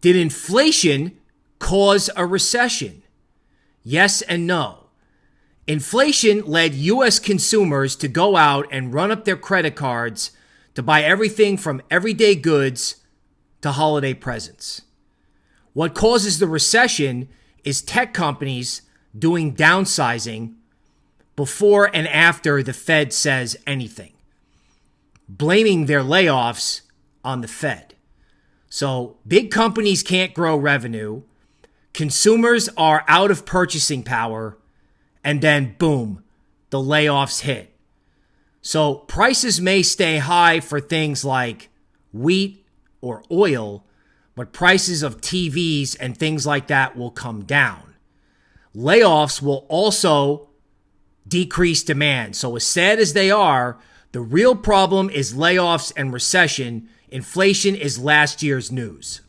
Did inflation cause a recession? Yes and no. Inflation led U.S. consumers to go out and run up their credit cards to buy everything from everyday goods to holiday presents. What causes the recession is tech companies doing downsizing before and after the Fed says anything, blaming their layoffs on the Fed. So big companies can't grow revenue, consumers are out of purchasing power, and then boom, the layoffs hit. So prices may stay high for things like wheat or oil, but prices of TVs and things like that will come down. Layoffs will also decrease demand. So, as sad as they are, the real problem is layoffs and recession. Inflation is last year's news.